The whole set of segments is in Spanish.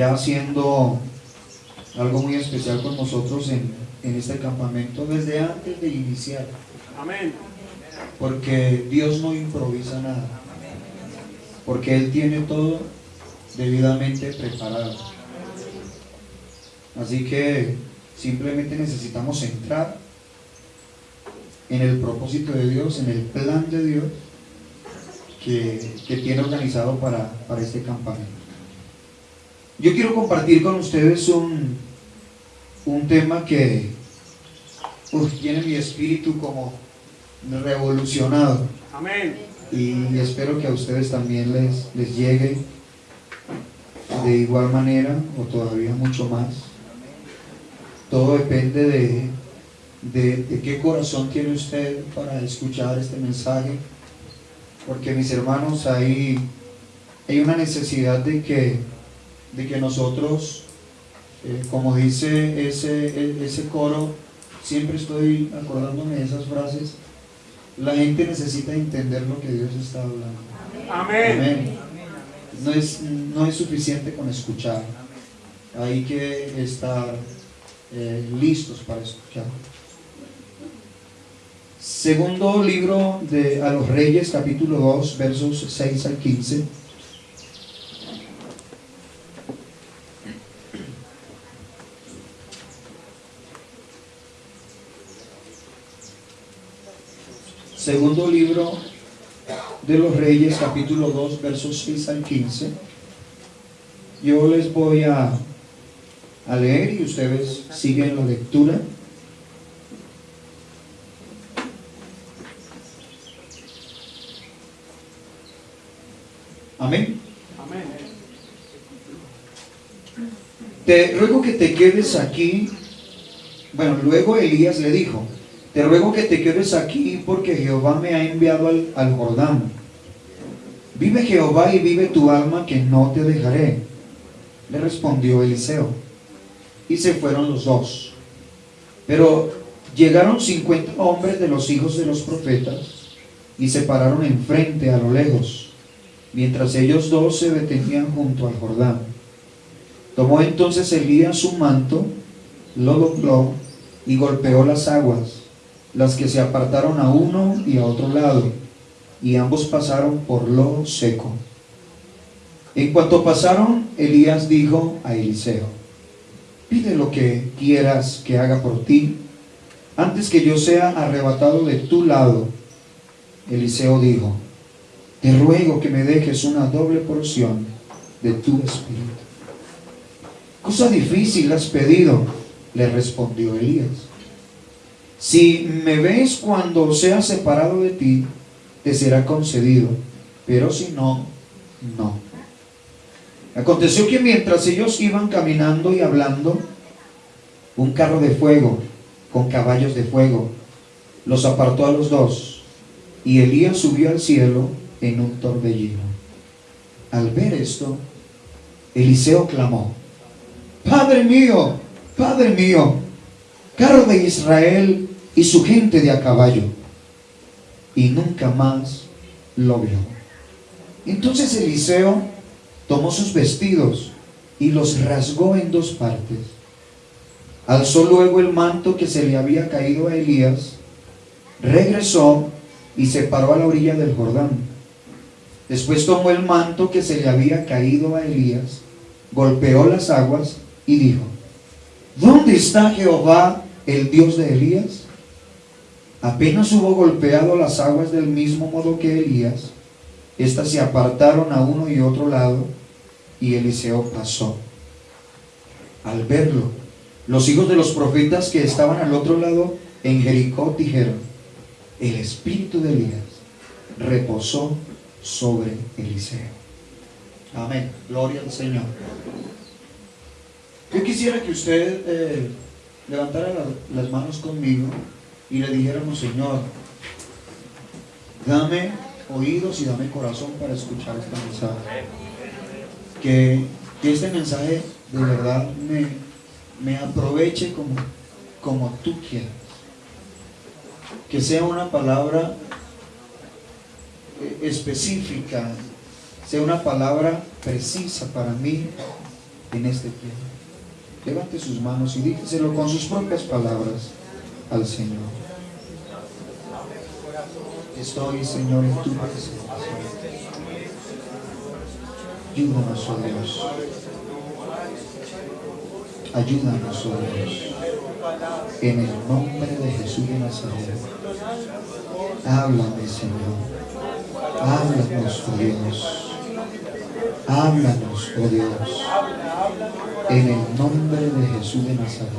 ya haciendo algo muy especial con nosotros en, en este campamento desde antes de iniciar. Amén. Porque Dios no improvisa nada. Porque Él tiene todo debidamente preparado. Así que simplemente necesitamos entrar en el propósito de Dios, en el plan de Dios que, que tiene organizado para, para este campamento. Yo quiero compartir con ustedes un, un tema que uf, tiene mi espíritu como revolucionado. Amén. Y espero que a ustedes también les, les llegue de igual manera o todavía mucho más. Todo depende de, de, de qué corazón tiene usted para escuchar este mensaje. Porque mis hermanos, hay, hay una necesidad de que, de que nosotros, eh, como dice ese, e- ese coro, siempre estoy acordándome de esas frases, la gente necesita entender lo que Dios está hablando. Amén. Amén. No es, no es suficiente con escuchar. Hay que estar eh, listos para escuchar. Segundo libro de a los Reyes, capítulo 2, versos 6 al 15. Segundo libro de los Reyes, capítulo 2, versos 6 al 15. Yo les voy a, a leer y ustedes siguen la lectura. Amén. Amén. Te ruego que te quedes aquí. Bueno, luego Elías le dijo, te ruego que te quedes aquí porque Jehová me ha enviado al, al Jordán. Vive Jehová y vive tu alma que no te dejaré. Le respondió Eliseo. Y se fueron los dos. Pero llegaron cincuenta hombres de los hijos de los profetas y se pararon enfrente a lo lejos, mientras ellos dos se detenían junto al Jordán. Tomó entonces Elías su manto, lo dobló y golpeó las aguas, las que se apartaron a uno y a otro lado, y ambos pasaron por lo seco. En cuanto pasaron, Elías dijo a Eliseo, pide lo que quieras que haga por ti, antes que yo sea arrebatado de tu lado. Eliseo dijo, te ruego que me dejes una doble porción de tu espíritu. Cosa difícil has pedido, le respondió Elías. Si me ves cuando sea separado de ti, te será concedido, pero si no, no. Aconteció que mientras ellos iban caminando y hablando, un carro de fuego con caballos de fuego los apartó a los dos, y Elías subió al cielo en un torbellino. Al ver esto, Eliseo clamó, Padre mío, Padre mío, carro de Israel y su gente de a caballo. Y nunca más lo vio. Entonces Eliseo tomó sus vestidos y los rasgó en dos partes. Alzó luego el manto que se le había caído a Elías, regresó y se paró a la orilla del Jordán. Después tomó el manto que se le había caído a Elías, golpeó las aguas y dijo, ¿dónde está Jehová, el Dios de Elías? Apenas hubo golpeado las aguas del mismo modo que Elías, éstas se apartaron a uno y otro lado, y Eliseo pasó. Al verlo, los hijos de los profetas que estaban al otro lado en Jericó dijeron, el espíritu de Elías reposó sobre Eliseo. Amén. Gloria al Señor. Yo quisiera que usted eh, levantara la- las manos conmigo y le dijéramos, Señor, dame oídos y dame corazón para escuchar este mensaje. Que, que este mensaje de verdad me, me aproveche como, como tú quieras. Que sea una palabra eh, específica, sea una palabra precisa para mí en este tiempo. Levante sus manos y dígaselo con sus propias palabras al Señor. Estoy, Señor, en tu presencia. Ayúdanos, oh Dios. Ayúdanos, oh Dios. En el nombre de Jesús de Nazaret. Háblame, Señor. Háblanos, oh Dios. Háblanos, oh Dios. En el nombre de Jesús de Nazaret.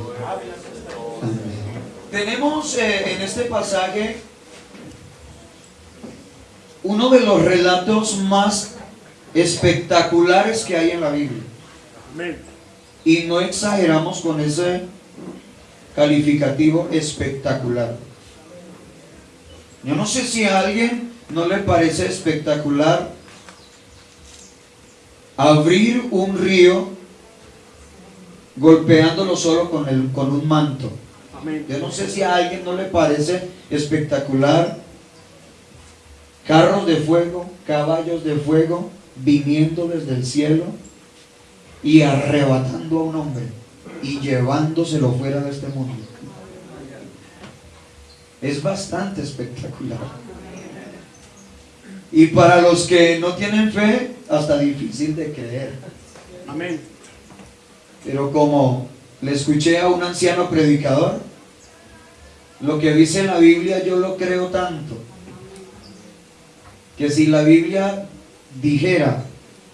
Amén. Tenemos eh, en este pasaje uno de los relatos más espectaculares que hay en la Biblia. Y no exageramos con ese calificativo espectacular. Yo no sé si a alguien no le parece espectacular abrir un río golpeándolo solo con, el, con un manto. Yo no sé si a alguien no le parece espectacular carros de fuego, caballos de fuego viniendo desde el cielo y arrebatando a un hombre y llevándoselo fuera de este mundo. Es bastante espectacular. Y para los que no tienen fe, hasta difícil de creer. Amén. Pero como le escuché a un anciano predicador, lo que dice la Biblia yo lo creo tanto, que si la Biblia dijera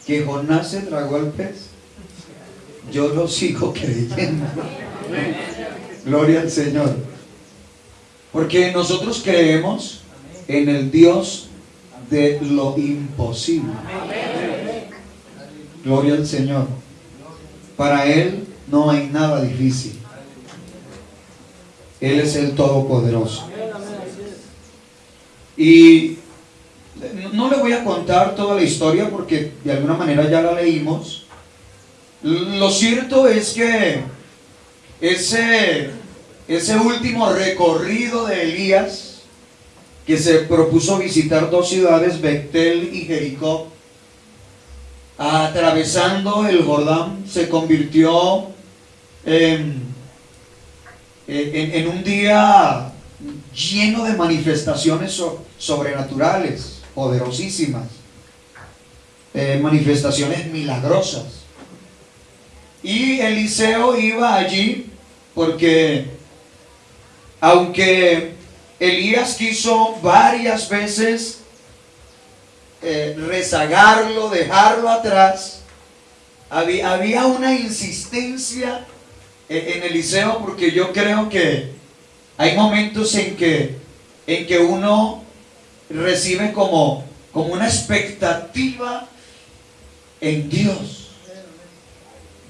que Jonás se tragó al pez, yo lo sigo creyendo. Gloria al Señor. Porque nosotros creemos en el Dios de lo imposible. Gloria al Señor. Para Él no hay nada difícil. Él es el Todopoderoso. Y no le voy a contar toda la historia porque de alguna manera ya la leímos. Lo cierto es que ese, ese último recorrido de Elías, que se propuso visitar dos ciudades, Betel y Jericó, atravesando el Jordán, se convirtió en, en, un día lleno de manifestaciones sobrenaturales, poderosísimas, eh, manifestaciones milagrosas. Y Eliseo iba allí porque aunque Elías quiso varias veces eh, rezagarlo, dejarlo atrás, había, había una insistencia en, Eliseo porque yo creo que hay momentos en que, en que uno recibe como, como una expectativa en Dios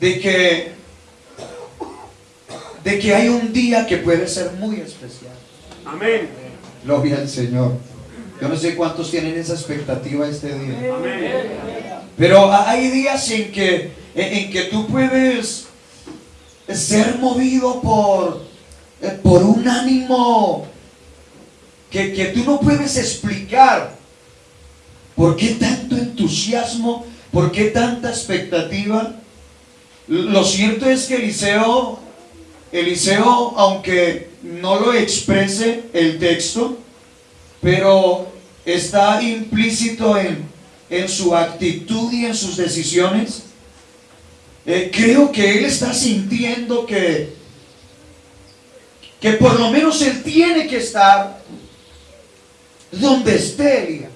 de que, de que hay un día que puede ser muy especial. Amén. Gloria al Señor. Yo no sé cuántos tienen esa expectativa este día. Amén. Pero hay días en que, en que tú puedes ser movido por, por un ánimo que, que tú no puedes explicar. ¿Por qué tanto entusiasmo? ¿Por qué tanta expectativa? Lo cierto es que Eliseo, Eliseo, aunque no lo exprese el texto, pero está implícito en, su actitud y en sus decisiones, eh, creo que él está sintiendo que, que por lo menos él tiene que estar donde esté Elías.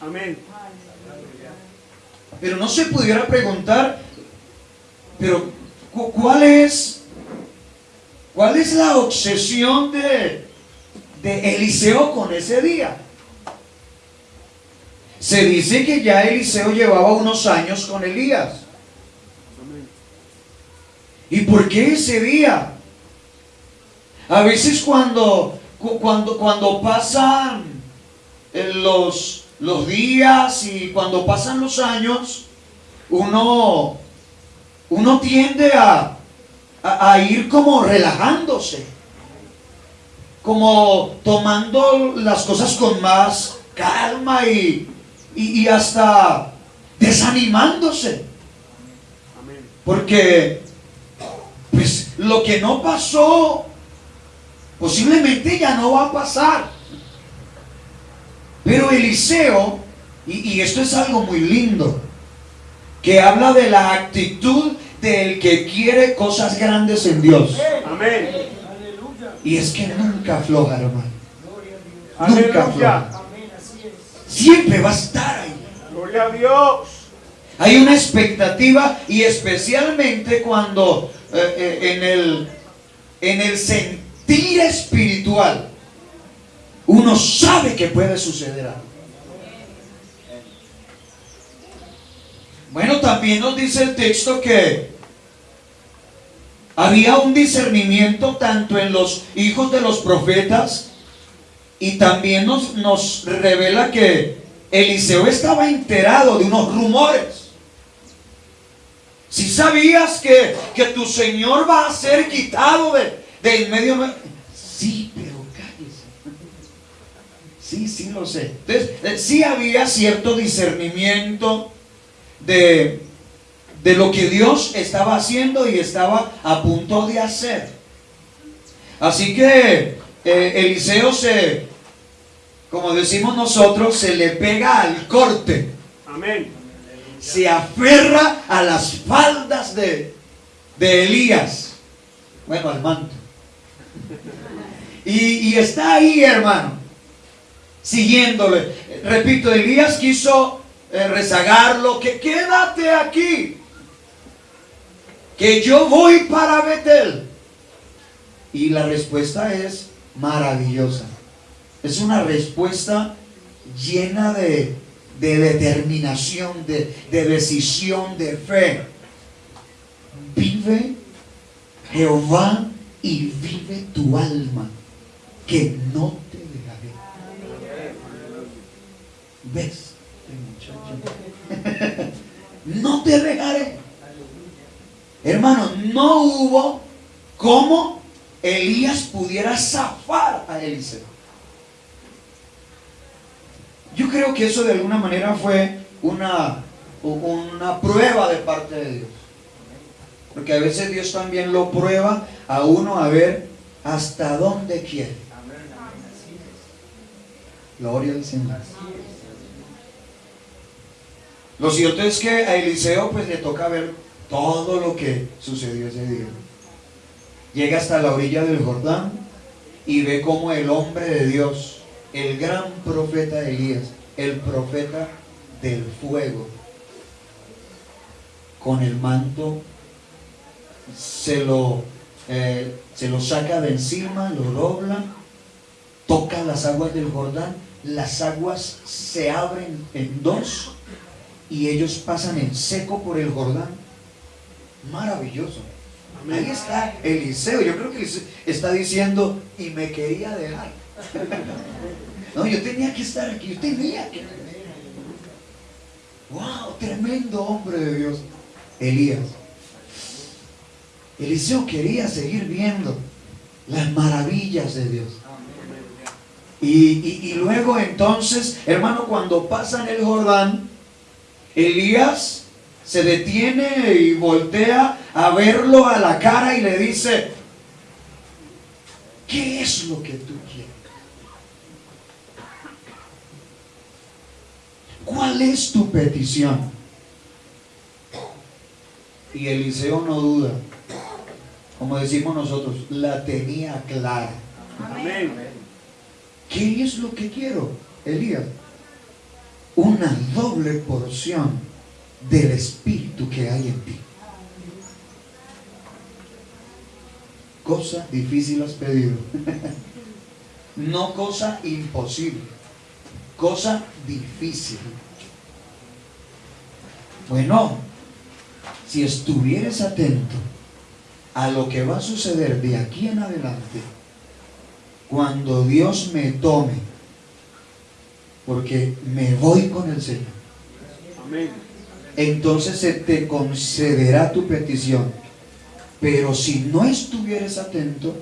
Amén. Pero no se pudiera preguntar, pero, ¿cuál es, cuál es la obsesión de, de Eliseo con ese día? Se dice que ya Eliseo llevaba unos años con Elías. ¿Y por qué ese día? A veces cuando, cuando, cuando pasan eh, los, los días y cuando pasan los años, uno uno tiende a, a, ir como relajándose, como tomando las cosas con más calma y, y, hasta desanimándose. Porque, pues, lo que no pasó, posiblemente ya no va a pasar. Pero Eliseo, y, y esto es algo muy lindo, que habla de la actitud del que quiere cosas grandes en Dios. Amén. Y es que nunca afloja, hermano. Nunca Aleluya. afloja. Siempre va a estar ahí. Gloria a Dios. Hay una expectativa y especialmente cuando eh, eh, en, el, en el sentir espiritual uno sabe que puede suceder. Bueno, también nos dice el texto que había un discernimiento tanto en los hijos de los profetas y también nos, nos revela que Eliseo estaba enterado de unos rumores. Si sabías que, que tu Señor va a ser quitado de, de en medio. Sí, pero cállese. Sí, sí lo sé. Entonces, eh, sí había cierto discernimiento de, de lo que Dios estaba haciendo y estaba a punto de hacer. Así que eh, Eliseo se, como decimos nosotros, se le pega al corte Amén. se aferra a las faldas de, de Elías. Bueno, al manto. Y, está ahí, hermano, siguiéndole. Repito, Elías quiso eh, rezagarlo, que quédate aquí, que yo voy para Betel. Y la respuesta es maravillosa. Es una respuesta llena de, de determinación, de, de decisión, de fe. Vive Jehová y vive tu alma, que no te dejaré. ¿Ves? Este no te dejaré. Hermano, no hubo cómo Elías pudiera zafar a Eliseo. Yo creo que eso de alguna manera fue una, una prueba de parte de Dios. Porque a veces Dios también lo prueba a uno a ver hasta dónde quiere. Gloria al Señor. Lo cierto es que a Eliseo pues le toca ver todo lo que sucedió ese día. Llega hasta la orilla del Jordán y ve como el hombre de Dios, el gran profeta Elías, el profeta del fuego, con el manto se lo, eh, se lo saca de encima, lo dobla, toca las aguas del Jordán, las aguas se abren en dos y ellos pasan en seco por el Jordán. Maravilloso. Ahí está Eliseo. Yo creo que está diciendo, y me quería dejar. No, yo tenía que estar aquí, yo tenía que. ¡Wow! Tremendo hombre de Dios. Elías. Eliseo quería seguir viendo las maravillas de Dios. Y, luego entonces, hermano, cuando pasan el Jordán, Elías se detiene y voltea a verlo a la cara y le dice, ¿qué es lo que tú quieres? ¿Cuál es tu petición? Y Eliseo no duda, como decimos nosotros, la tenía clara. Amén. ¿Qué es lo que quiero, Elías? Una doble porción del espíritu que hay en ti. Cosa difícil has pedido. no cosa imposible. Cosa difícil. Bueno, si estuvieras atento a lo que va a suceder de aquí en adelante, cuando Dios me tome, porque me voy con el Señor, Amén. entonces se te concederá tu petición. Pero si no estuvieras atento,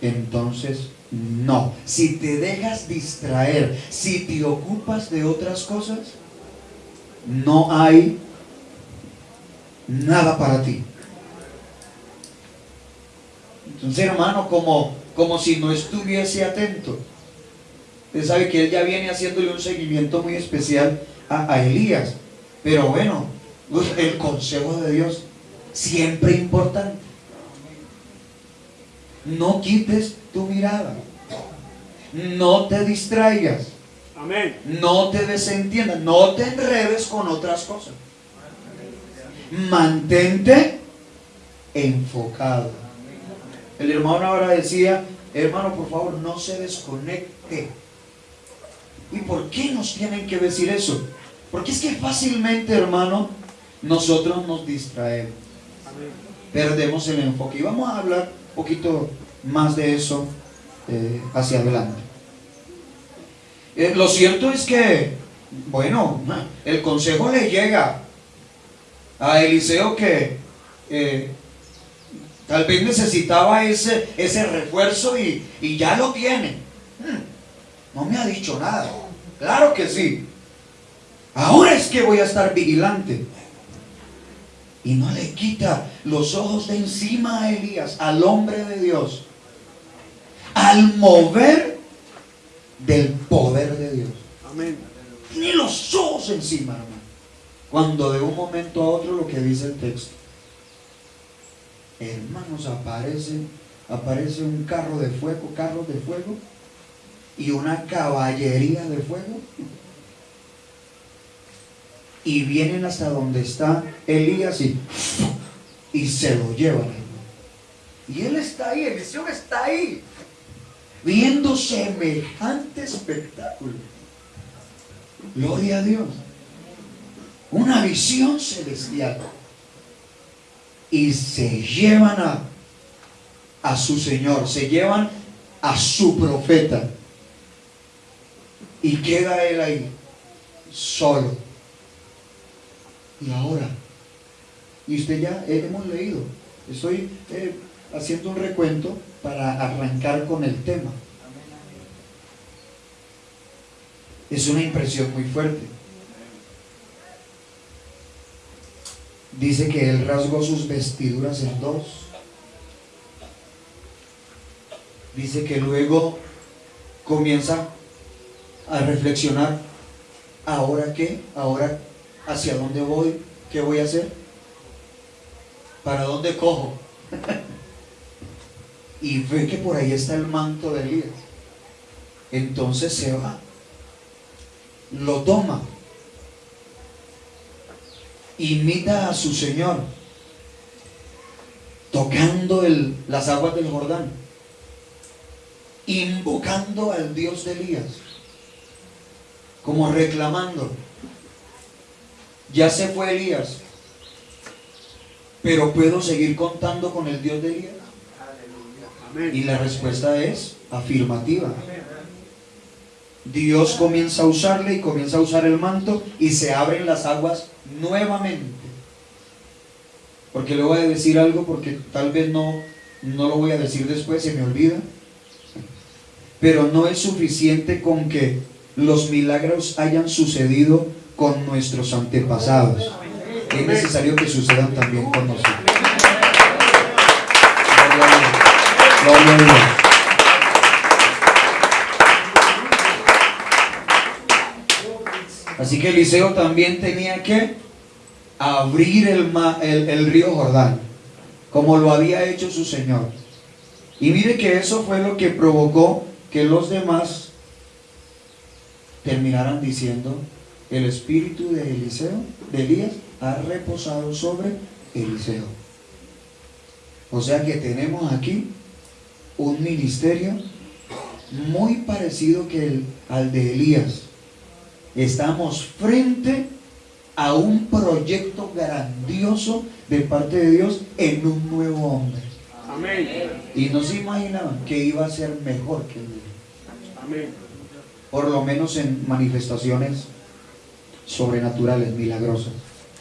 entonces no. Si te dejas distraer, si te ocupas de otras cosas, no hay nada para ti. Entonces, hermano, como, como si no estuviese atento. Usted sabe que él ya viene haciéndole un seguimiento muy especial a, a Elías. Pero bueno, el consejo de Dios siempre importante. No quites tu mirada. No te distraigas. Amén. No te desentiendas. No te enredes con otras cosas. Mantente enfocado. El hermano ahora decía, hermano, por favor, no se desconecte. ¿Y por qué nos tienen que decir eso? Porque es que fácilmente, hermano, nosotros nos distraemos. Perdemos el enfoque. Y vamos a hablar un poquito más de eso eh, hacia adelante. Eh, lo cierto es que, bueno, el consejo le llega a Eliseo que eh, tal vez necesitaba ese, ese refuerzo y, y ya lo tiene. Hmm, No me ha dicho nada. Claro que sí. Ahora es que voy a estar vigilante. Y no le quita los ojos de encima a Elías, al hombre de Dios, al mover del poder de Dios. Amén. Ni los ojos encima, hermano. Cuando de un momento a otro lo que dice el texto. Hermanos, aparece, aparece un carro de fuego, carros de fuego y una caballería de fuego. Y vienen hasta donde está Elías y, y se lo llevan. Y él está ahí, Eliseo está ahí, viendo semejante espectáculo. Gloria a Dios. Una visión celestial. Y se llevan a, a su Señor, se llevan a su profeta. Y queda él ahí, solo. Y ahora, y usted ya eh, hemos leído, estoy eh, haciendo un recuento para arrancar con el tema. Es una impresión muy fuerte. Dice que él rasgó sus vestiduras en dos. Dice que luego comienza a reflexionar, ¿ahora qué? ¿Ahora hacia dónde voy? ¿Qué voy a hacer? ¿Para dónde cojo? y ve que por ahí está el manto de Elías. Entonces se va, lo toma, imita a su Señor, tocando el- las aguas del Jordán, invocando al Dios de Elías, como reclamando, ya se fue Elías, pero puedo seguir contando con el Dios de Elías. Y la respuesta es afirmativa. Dios comienza a usarle y comienza a usar el manto y se abren las aguas nuevamente. Porque le voy a decir algo porque tal vez no, no lo voy a decir después, se me olvida. Pero no es suficiente con que los milagros hayan sucedido con nuestros antepasados. Es necesario que sucedan también con nosotros. Gloria a Dios. Gloria a Dios. Así que Eliseo también tenía que abrir el, río Jordán, como lo había hecho su Señor. Y mire que eso fue lo que provocó que los demás terminaran diciendo, el espíritu de Eliseo, de Elías, ha reposado sobre Eliseo. O sea que tenemos aquí un ministerio muy parecido que al de Elías. Estamos frente a un proyecto grandioso de parte de Dios en un nuevo hombre. Amén. Y no se imaginaban que iba a ser mejor que él. Amén. Por lo menos en manifestaciones sobrenaturales, milagrosas.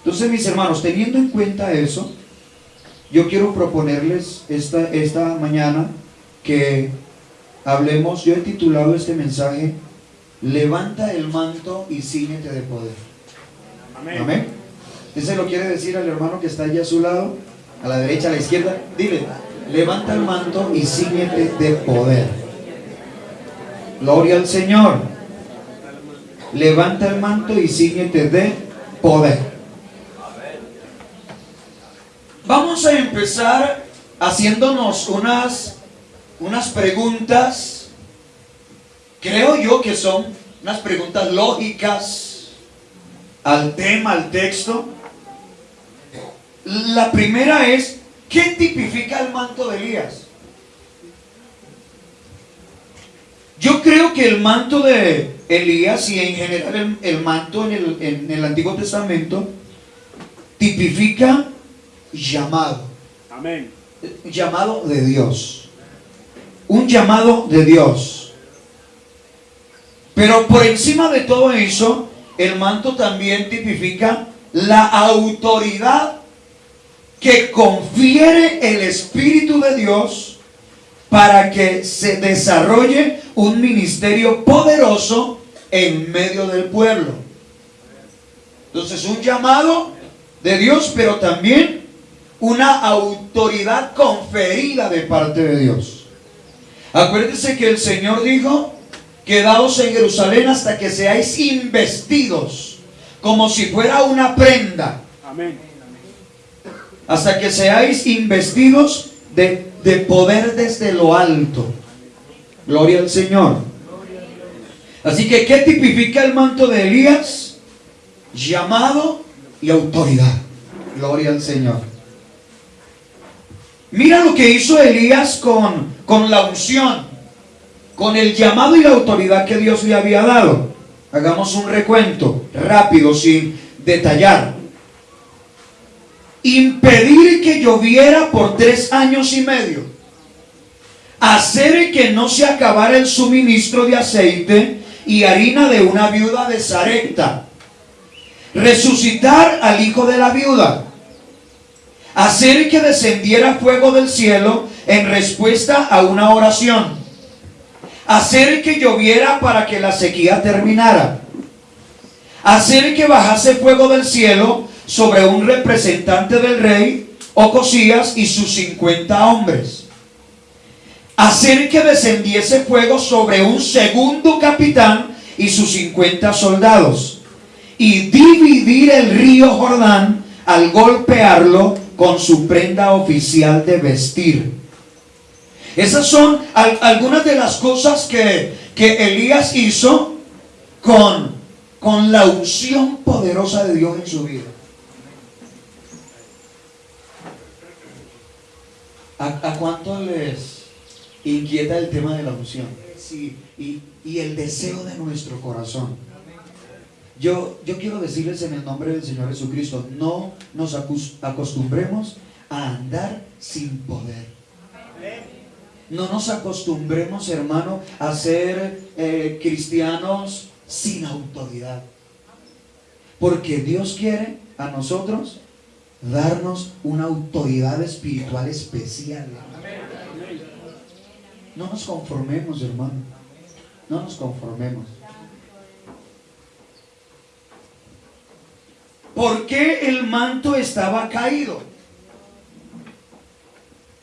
Entonces, mis hermanos, teniendo en cuenta eso, yo quiero proponerles esta, esta mañana que hablemos, yo he titulado este mensaje, Levanta el manto y ciñete de poder. Amén. Amén. Usted se lo quiere decir al hermano que está allá a su lado, a la derecha, a la izquierda. Dile, levanta el manto y síguete de poder. Gloria al Señor. Levanta el manto y síguete de poder. Vamos a empezar haciéndonos unas, unas preguntas, creo yo que son unas preguntas lógicas al tema, al texto. La primera es, ¿qué tipifica el manto de Elías? Yo creo que el manto de Elías y en general el, el manto en el, en el Antiguo Testamento tipifica llamado, Amén. llamado de Dios. Un llamado de Dios. Pero por encima de todo eso, el manto también tipifica la autoridad que confiere el Espíritu de Dios para que se desarrolle un ministerio poderoso en medio del pueblo. Entonces, un llamado de Dios, pero también una autoridad conferida de parte de Dios. Acuérdense que el Señor dijo, quedaos en Jerusalén hasta que seáis investidos, como si fuera una prenda Amén. hasta que seáis investidos de, de poder desde lo alto. Gloria al Señor. Así que, ¿qué tipifica el manto de Elías? Llamado y autoridad. Gloria al Señor. Mira lo que hizo Elías con, con la unción, con el llamado y la autoridad que Dios le había dado. Hagamos un recuento rápido, sin detallar. Impedir que lloviera por tres años y medio, hacer que no se acabara el suministro de aceite y harina de una viuda de Sarepta, resucitar al hijo de la viuda, hacer que descendiera fuego del cielo en respuesta a una oración, hacer que lloviera para que la sequía terminara, hacer que bajase fuego del cielo sobre un representante del rey, Ocosías y sus 50 hombres. Hacer que descendiese fuego sobre un segundo capitán y sus 50 soldados. Y dividir el río Jordán al golpearlo con su prenda oficial de vestir. Esas son al- algunas de las cosas que, que Elías hizo con, con la unción poderosa de Dios en su vida. ¿A, a cuánto les inquieta el tema de la unción? Sí, y, y el deseo de nuestro corazón. Yo, yo quiero decirles en el nombre del Señor Jesucristo, no nos acostumbremos a andar sin poder. No nos acostumbremos, hermano, a ser eh, cristianos sin autoridad. Porque Dios quiere a nosotros darnos una autoridad espiritual especial. No nos conformemos, hermano. No nos conformemos. ¿Por qué el manto estaba caído?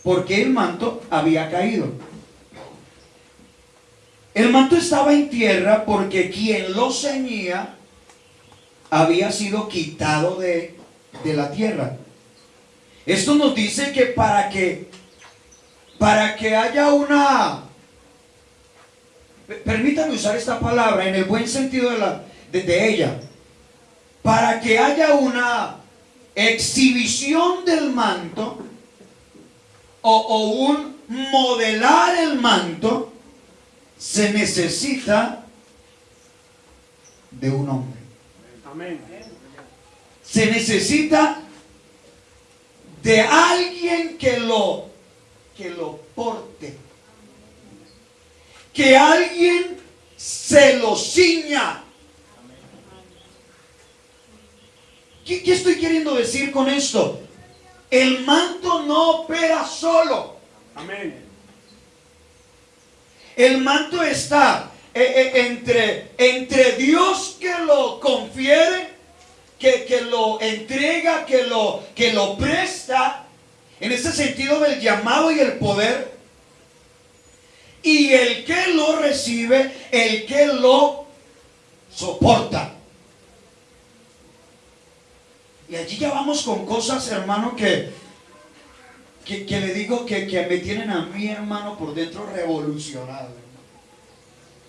¿Por qué el manto había caído? El manto estaba en tierra porque quien lo ceñía había sido quitado de, de la tierra. Esto nos dice que para que para que haya una permítanme usar esta palabra en el buen sentido de, la, de ella para que haya una exhibición del manto o, o un modelar el manto se necesita de un hombre Amén. se necesita de alguien que lo que lo porte que alguien se lo ciña ¿Qué, qué estoy queriendo decir con esto? El manto no opera solo. Amén. El manto está eh, eh, entre, entre Dios que lo confiere que, que lo entrega, que lo, que lo presta, en ese sentido del llamado y el poder, y el que lo recibe, el que lo soporta. Y allí ya vamos con cosas, hermano, que, que, le digo que, que me tienen a mí, hermano, por dentro revolucionado.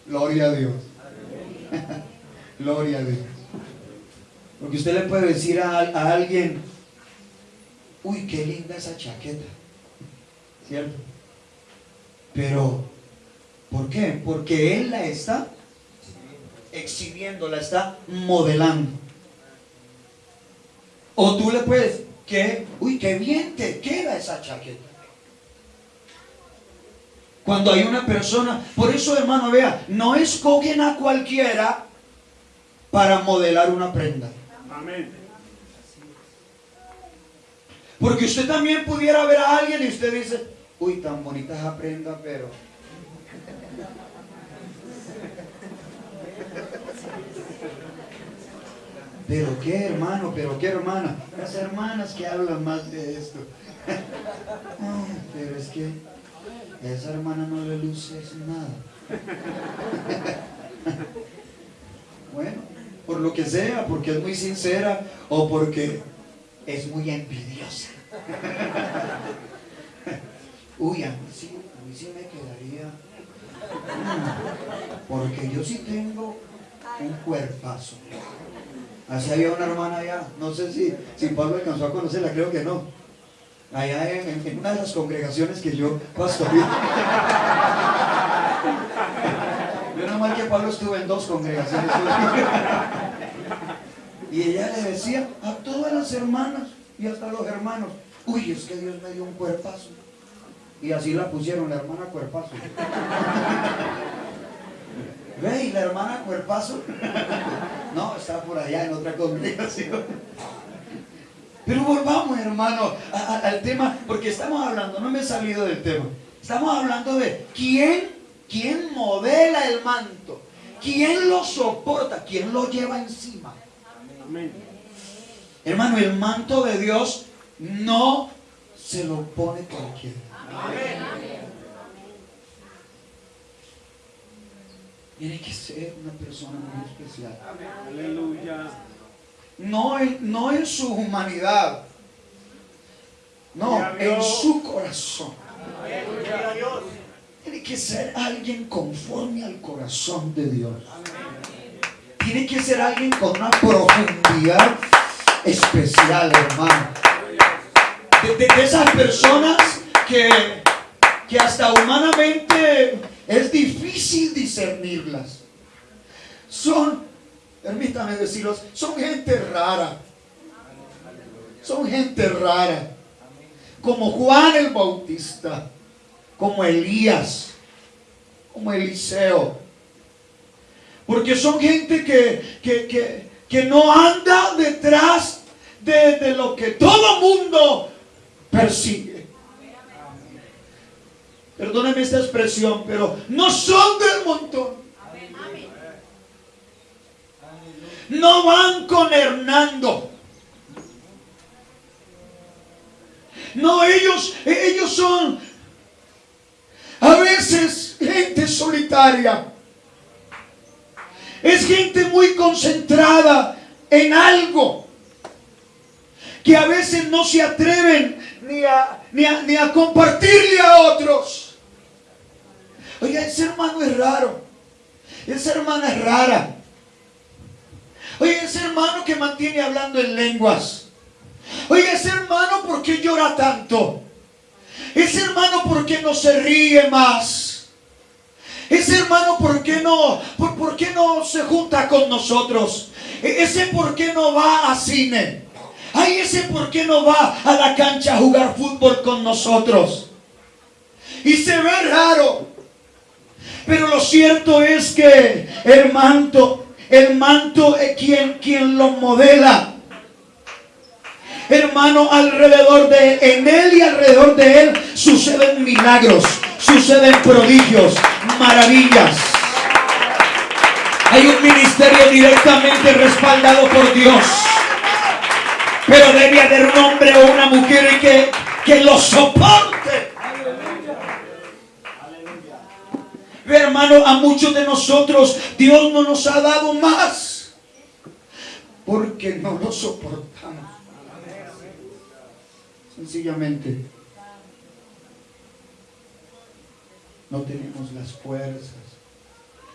Gloria a Dios. Gloria a Dios. Porque usted le puede decir a, a alguien, uy, qué linda esa chaqueta. ¿Cierto? Pero, ¿por qué? Porque él la está exhibiendo, la está modelando. O tú le puedes, que, uy, qué bien te queda esa chaqueta. Cuando hay una persona, por eso hermano, vea, no escogen a cualquiera para modelar una prenda. Amén. Porque usted también pudiera ver a alguien y usted dice, uy, tan bonita esa prenda, pero... Pero qué hermano, pero qué hermana. Las hermanas que hablan más de esto. Ah, pero es que a esa hermana no le luce nada. Bueno, por lo que sea, porque es muy sincera o porque es muy envidiosa. Uy, a mí sí, a mí sí me quedaría. mm, Porque yo sí tengo un cuerpazo. Así había una hermana allá, no sé si, si Pablo alcanzó a conocerla, creo que no. Allá en, una de las congregaciones que yo pastoreo. Menos mal que Pablo estuvo en dos congregaciones. Y ella le decía a todas las hermanas y hasta los hermanos, uy, es que Dios me dio un cuerpazo. Y así la pusieron, la hermana cuerpazo. Ve, y la hermana cuerpazo. No, está por allá en otra congregación. Pero volvamos, hermano, a- a- al tema, porque estamos hablando, no me he salido del tema. Estamos hablando de quién, quién modela el manto, quién lo soporta, quién lo lleva encima. Amén. Hermano, el manto de Dios no se lo pone cualquiera. Tiene que ser una persona muy especial. Aleluya. No en, no en su humanidad, no, en su corazón. Tiene que ser alguien conforme al corazón de Dios. Tiene que ser alguien con una profundidad especial, hermano. De, de- de esas personas que, que hasta humanamente es difícil discernirlas. Son, permítame decirlos, son gente rara. Son gente rara. Como Juan el Bautista, como Elías, como Eliseo. Porque son gente que, que, que, que no anda detrás de, de lo que todo mundo persigue. Perdóneme esta expresión, pero no son del montón. No van con Hernando. No, ellos, ellos son a veces gente solitaria. Es gente muy concentrada en algo que a veces no se atreven ni a, ni a, ni a compartirle a otros. Oiga, ese hermano es raro. Esa hermana es rara. Oye, ese hermano que mantiene hablando en lenguas. Oye, ese hermano, ¿por qué llora tanto? Ese hermano, ¿por qué no se ríe más? Ese hermano, ¿por qué no, por, por qué no se junta con nosotros? E- Ese, ¿por qué no va a cine? Ay, ese, ¿por qué no va a la cancha a jugar fútbol con nosotros? Y se ve raro. Pero lo cierto es que el manto, el manto es quien, quien lo modela. Hermano, alrededor de él, en él y alrededor de él suceden milagros, suceden prodigios, maravillas. Hay un ministerio directamente respaldado por Dios. Pero debe haber un hombre o una mujer que, que lo soporte. Ve, hermano, a muchos de nosotros Dios no nos ha dado más porque no lo soportamos. Sencillamente no tenemos las fuerzas,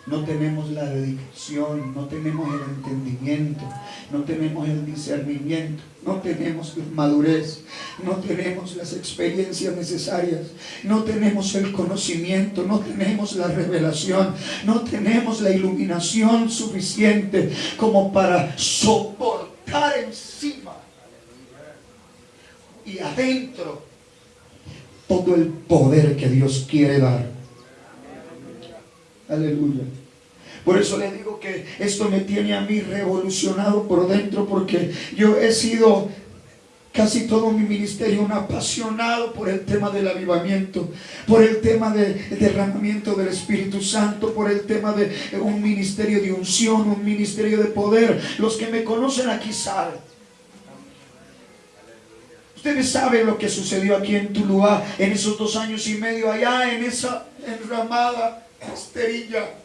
no tenemos la dedicación, no tenemos el entendimiento, no tenemos el discernimiento, no tenemos la madurez, no tenemos las experiencias necesarias, no tenemos el conocimiento, no tenemos la revelación, no tenemos la iluminación suficiente como para soportar encima y adentro todo el poder que Dios quiere dar. Aleluya. Por eso le digo que esto me tiene a mí revolucionado por dentro porque yo he sido casi todo mi ministerio un apasionado por el tema del avivamiento, por el tema del derramamiento del Espíritu Santo, por el tema de un ministerio de unción, un ministerio de poder. Los que me conocen aquí saben. Ustedes saben lo que sucedió aquí en Tuluá en esos dos años y medio allá en esa enramada esterilla.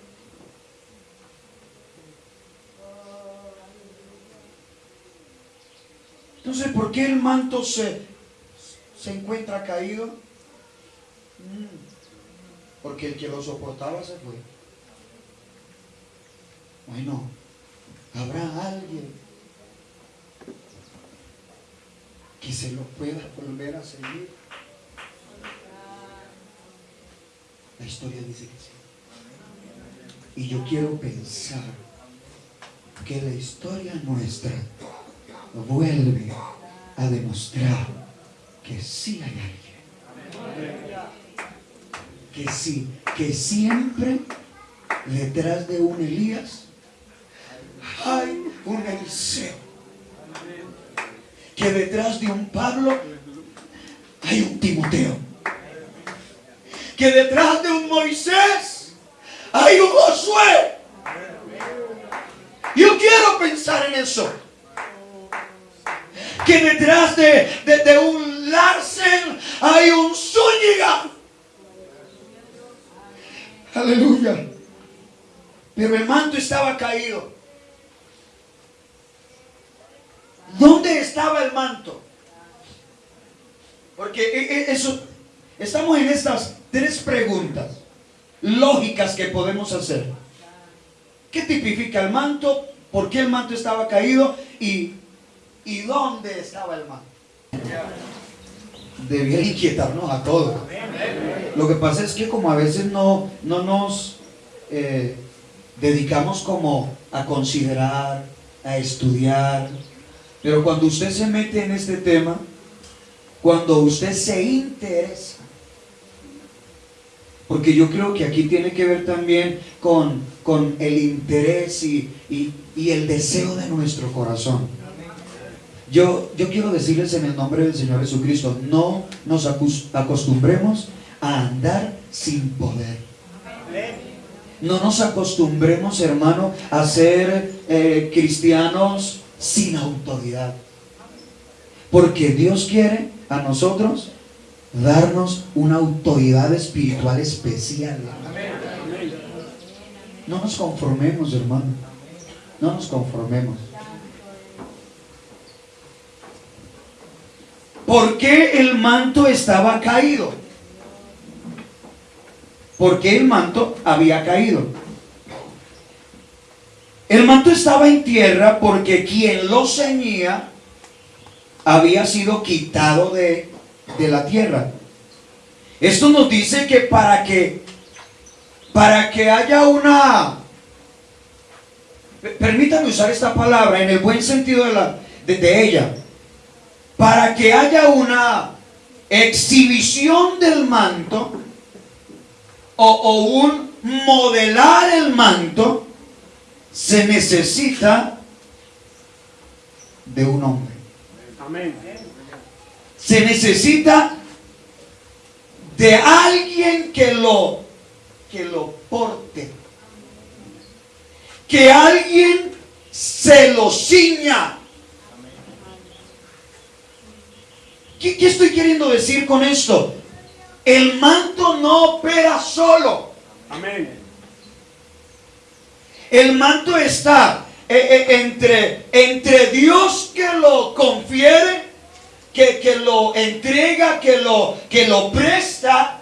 Entonces, ¿por qué el manto se, se encuentra caído? Mm, porque el que lo soportaba se fue. Bueno, habrá alguien que se lo pueda volver a seguir. Historia dice que sí. Y yo quiero pensar que la historia nuestra vuelve a demostrar que sí hay alguien. Que sí, que siempre detrás de un Elías hay un Eliseo. Que detrás de un Pablo hay un Timoteo. Que detrás de un Moisés hay un Josué. Yo quiero pensar en eso. Que detrás de, de, un Larsen hay un Zúñiga. Aleluya. Pero el manto estaba caído. ¿Dónde estaba el manto? Porque e- e- eso, estamos en estas tres preguntas lógicas que podemos hacer. ¿Qué tipifica el manto? ¿Por qué el manto estaba caído? ¿Y, y dónde estaba el manto? Debía inquietarnos a todos. Lo que pasa es que como a veces no, no nos eh, dedicamos como a considerar, a estudiar, pero cuando usted se mete en este tema, cuando usted se interesa, porque yo creo que aquí tiene que ver también con, con el interés y, y- el deseo de nuestro corazón. Yo, yo quiero decirles en el nombre del Señor Jesucristo, no nos acostumbremos a andar sin poder. No nos acostumbremos, hermano, a ser eh, cristianos sin autoridad. Porque Dios quiere a nosotros darnos una autoridad espiritual especial. No nos conformemos, hermano. No nos conformemos. ¿Por qué el manto estaba caído? ¿Por qué el manto había caído? El manto estaba en tierra porque quien lo ceñía había sido quitado de, de la tierra. Esto nos dice que para que para que haya una permítanme usar esta palabra en el buen sentido de, la, de, de ella para que haya una exhibición del manto o, o un modelar el manto se necesita de un hombre Amén. Se necesita de alguien que lo que lo porte que alguien se lo ciña ¿Qué, qué estoy queriendo decir con esto? El manto no opera solo. Amén. El manto está eh, eh, entre, entre Dios que lo confiere, que, lo entrega, que lo, que lo presta,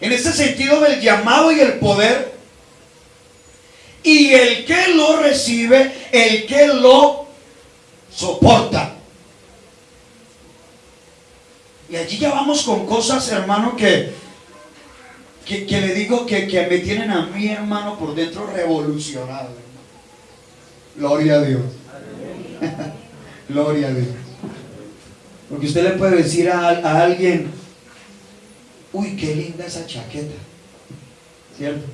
en ese sentido del llamado y el poder, y el que lo recibe, el que lo soporta. Y allí ya vamos con cosas, hermano, que, que, le digo que, que me tienen a mí, hermano, por dentro revolucionado. Gloria a Dios. Gloria a Dios. Porque usted le puede decir a, a alguien, uy, qué linda esa chaqueta. ¿Cierto?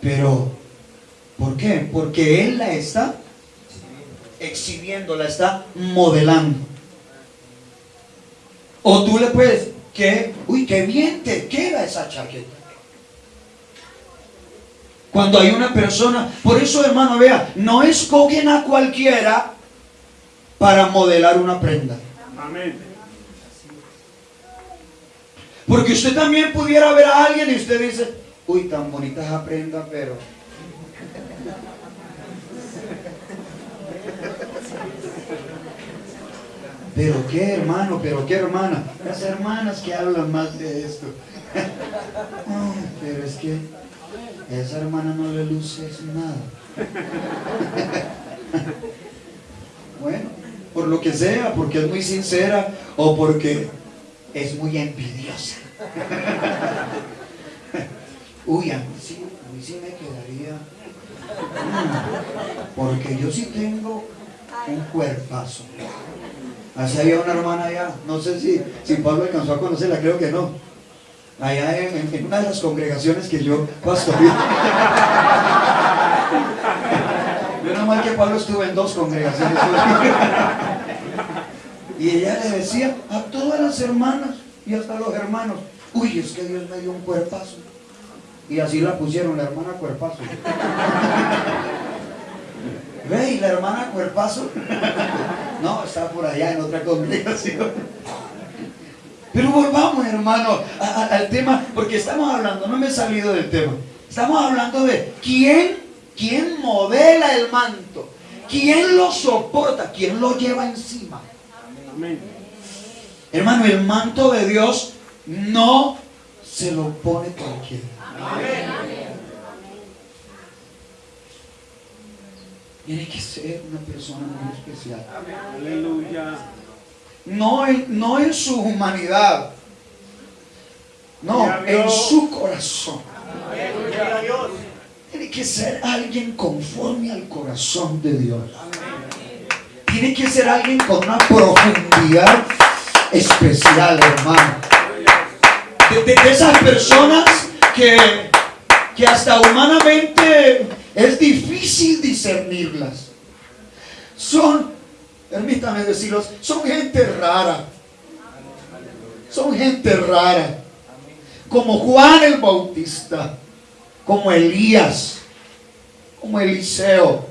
Pero, ¿por qué? Porque él la está exhibiendo, la está modelando. O tú le puedes, que, uy, qué bien te queda esa chaqueta. Cuando hay una persona, por eso hermano, vea, no escogen a cualquiera para modelar una prenda. Amén. Porque usted también pudiera ver a alguien y usted dice, uy, tan bonita esa prenda, pero... Pero qué hermano, pero qué hermana. Las hermanas que hablan más de esto. Pero es que esa hermana no le luce nada. Bueno, por lo que sea, porque es muy sincera o porque es muy envidiosa. Uy, a mí sí, a mí sí me quedaría. mm, Porque yo sí tengo un cuerpazo. Así había una hermana allá, no sé si, si Pablo alcanzó a conocerla, creo que no. Allá en, en- una de las congregaciones que yo pastoreé. Menos mal que Pablo estuvo en dos congregaciones. Y ella le decía a todas las hermanas y hasta los hermanos, uy, es que Dios me dio un cuerpazo. Y así la pusieron, la hermana cuerpazo. Ve, y la hermana cuerpazo, no, está por allá en otra congregación. Pero volvamos, hermano, a- a- al tema, porque estamos hablando, no me he salido del tema. Estamos hablando de quién, quién modela el manto, quién lo soporta, quién lo lleva encima. Amén. Hermano, el manto de Dios no se lo pone cualquiera. Tiene que ser una persona muy especial. Aleluya. No en, no en su humanidad, no, en su corazón. Tiene que ser alguien conforme al corazón de Dios. Tiene que ser alguien con una profundidad especial, hermano. De, esas personas que, que hasta humanamente es difícil discernirlas. Son, permítame decirlos, son gente rara. Son gente rara. Como Juan el Bautista, como Elías, como Eliseo.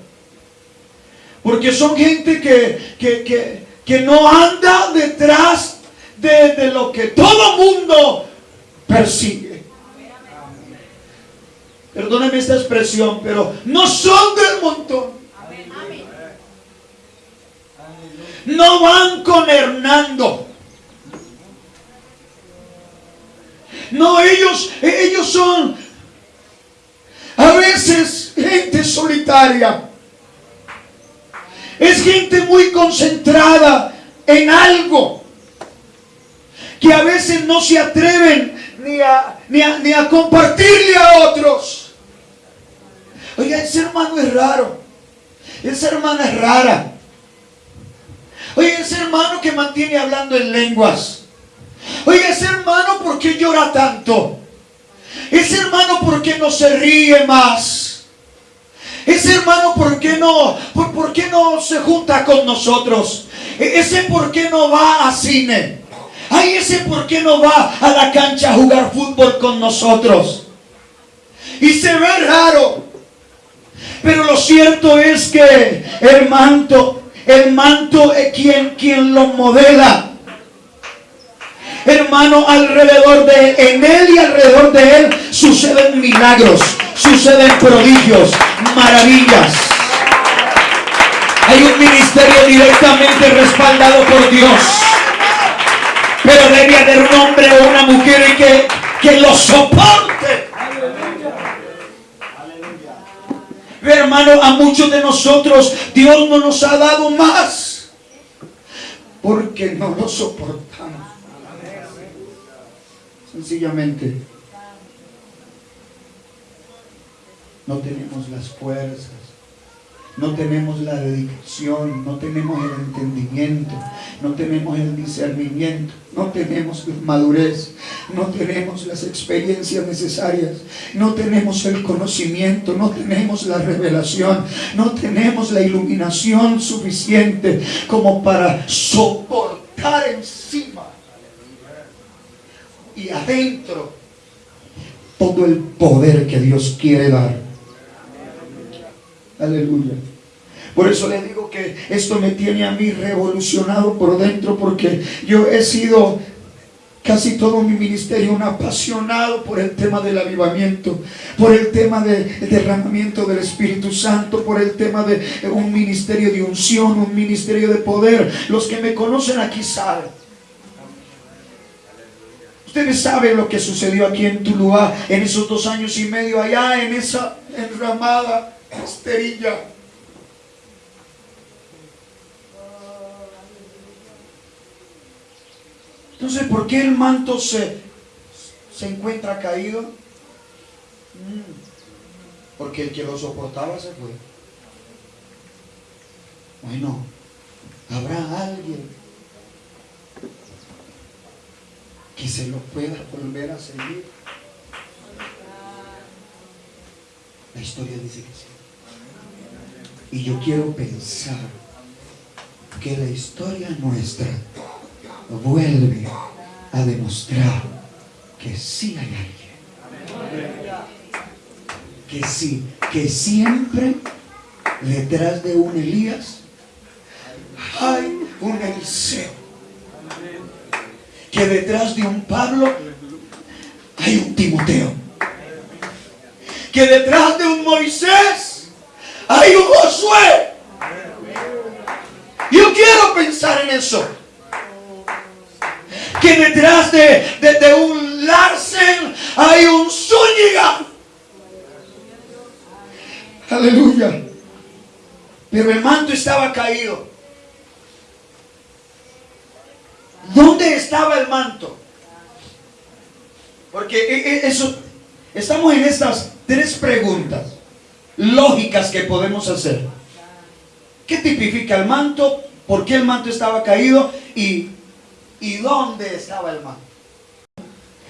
Porque son gente que, que, que, que no anda detrás de, de lo que todo mundo persigue. Perdóneme esta expresión, pero no son del montón. No van con Hernando. No, ellos, ellos son a veces gente solitaria. Es gente muy concentrada en algo que a veces no se atreven ni a, ni a, ni a compartirle a otros. Oiga, ese hermano es raro. Esa hermana es rara. Oye, ese hermano que mantiene hablando en lenguas. Oye, ese hermano, ¿por qué llora tanto? Ese hermano, ¿por qué no se ríe más? Ese hermano, ¿por qué no, por, qué no se junta con nosotros? E- Ese, ¿por qué no va a cine? Ay, ese, ¿por qué no va a la cancha a jugar fútbol con nosotros? Y se ve raro. Pero lo cierto es que el manto, el manto es quien, quien lo modela. Hermano, alrededor de él, en él y alrededor de él suceden milagros, suceden prodigios, maravillas. Hay un ministerio directamente respaldado por Dios. Pero debe haber un hombre o una mujer que, que lo soporte. Hermano, a muchos de nosotros Dios no nos ha dado más. Porque no lo soportamos. Sencillamente. No tenemos las fuerzas. No tenemos la dedicación, no tenemos el entendimiento, no tenemos el discernimiento, no tenemos la madurez, no tenemos las experiencias necesarias, no tenemos el conocimiento, no tenemos la revelación, no tenemos la iluminación suficiente como para soportar encima y adentro todo el poder que Dios quiere dar. Aleluya. Por eso le digo que esto me tiene a mí revolucionado por dentro porque yo he sido casi todo mi ministerio un apasionado por el tema del avivamiento, por el tema del derramamiento del Espíritu Santo, por el tema de un ministerio de unción, un ministerio de poder. Los que me conocen aquí saben. Ustedes saben lo que sucedió aquí en Tuluá en esos dos años y medio allá en esa enramada esterilla. Entonces, ¿por qué el manto se, se encuentra caído? Mm, porque el que lo soportaba se fue. Bueno, habrá alguien que se lo pueda volver a seguir. La historia dice que sí. Y yo quiero pensar que la historia nuestra vuelve a demostrar que sí hay alguien. Que sí, que siempre detrás de un Elías hay un Eliseo. Que detrás de un Pablo hay un Timoteo. Que detrás de un Moisés hay un Josué. Yo quiero pensar en eso. Que detrás de, un Larsen hay un Zúñiga. Aleluya. Pero el manto estaba caído. ¿Dónde estaba el manto? Porque e- e- eso, estamos en estas tres preguntas lógicas que podemos hacer. ¿Qué tipifica el manto? ¿Por qué el manto estaba caído? ¿Y, y dónde estaba el manto?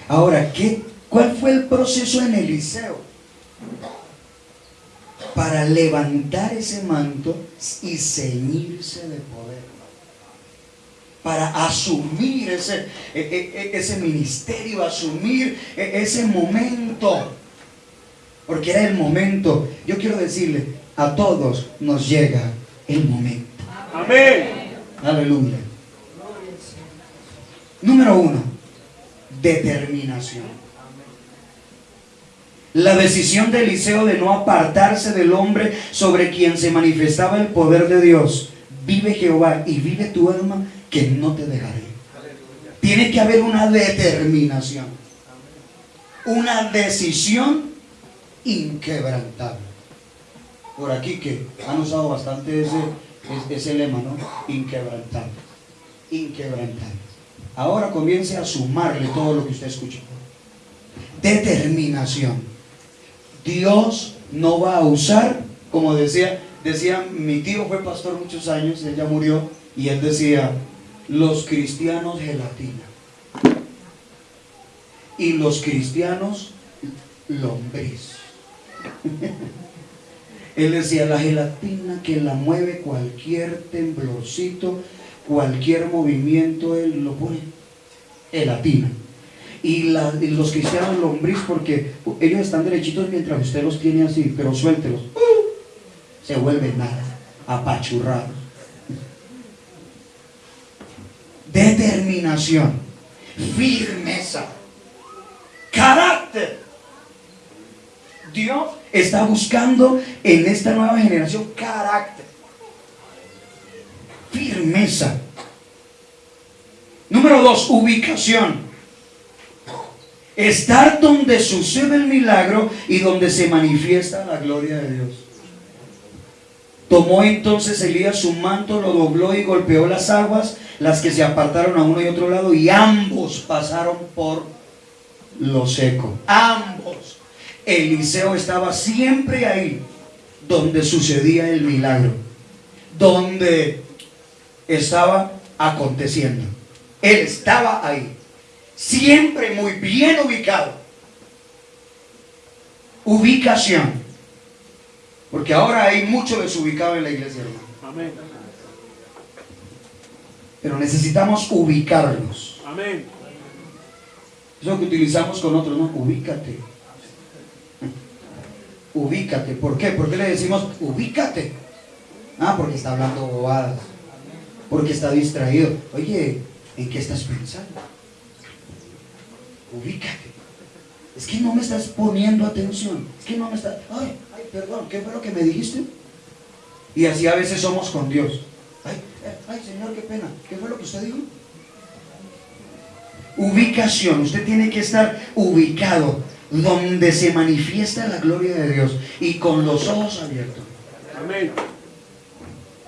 Ahora, ¿qué, ¿cuál fue el proceso en Eliseo? Para levantar ese manto y ceñirse de poder. Para asumir ese, e- e- e- ese ministerio, asumir ese momento. Porque era el momento. Yo quiero decirle, a todos nos llega el momento. Amén. Aleluya. Número uno, determinación. La decisión de Eliseo de no apartarse del hombre sobre quien se manifestaba el poder de Dios. Vive Jehová y vive tu alma que no te dejaré. Tiene que haber una determinación. Una decisión inquebrantable. Por aquí que han usado bastante ese, es- ese lema, ¿no? Inquebrantable. Inquebrantable. Ahora comience a sumarle todo lo que usted escuchó. Determinación. Dios no va a usar, como decía, decía, mi tío fue pastor muchos años, él ya murió, y él decía, los cristianos gelatina. Y los cristianos lombriz. Él decía, la gelatina que la mueve cualquier temblorcito, cualquier movimiento, él lo pone gelatina. Y, y los cristianos lombriz, porque ellos están derechitos mientras usted los tiene así, pero suéltelos. ¡uh! se vuelven nada, apachurrados. Determinación. firmeza, carácter. Dios está buscando en esta nueva generación carácter, firmeza. Número dos, ubicación. Estar donde sucede el milagro y donde se manifiesta la gloria de Dios. Tomó entonces Elías su manto, lo dobló y golpeó las aguas, las que se apartaron a uno y otro lado, y ambos pasaron por lo seco. Ambos. Eliseo estaba siempre ahí, donde sucedía el milagro, donde estaba aconteciendo. Él estaba ahí, siempre muy bien ubicado. Ubicación. Porque ahora hay mucho desubicado en la iglesia, hermano. Amén. Pero necesitamos ubicarlos. Amén. Eso que utilizamos con otros, ¿no? Ubícate. Ubícate. ¿Por qué? ¿Por qué le decimos ubícate? Ah, porque está hablando bobadas. Porque está distraído. Oye, ¿en qué estás pensando? Ubícate. Es que no me estás poniendo atención. Es que no me estás... Ay, ay, perdón, ¿qué fue lo que me dijiste? Y así a veces somos con Dios. Ay, eh, ay, Señor, qué pena. ¿Qué fue lo que usted dijo? Ubicación. Usted tiene que estar ubicado donde se manifiesta la gloria de Dios y con los ojos abiertos. Amén.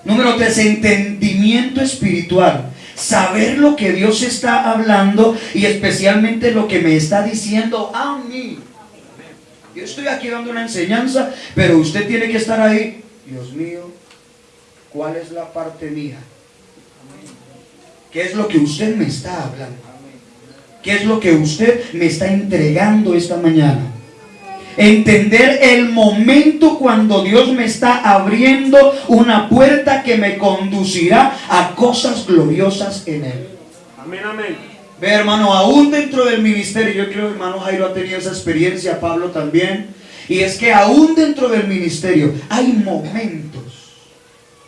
Número tres, entendimiento espiritual. Saber lo que Dios está hablando y especialmente lo que me está diciendo a mí. Yo estoy aquí dando una enseñanza, pero usted tiene que estar ahí. Dios mío, ¿cuál es la parte mía? ¿Qué es lo que usted me está hablando? ¿Qué es lo que usted me está entregando esta mañana? Entender el momento cuando Dios me está abriendo una puerta que me conducirá a cosas gloriosas en Él. Amén, amén. Ve hermano, aún dentro del ministerio, yo creo que hermano Jairo ha tenido esa experiencia, Pablo también, y es que aún dentro del ministerio hay momentos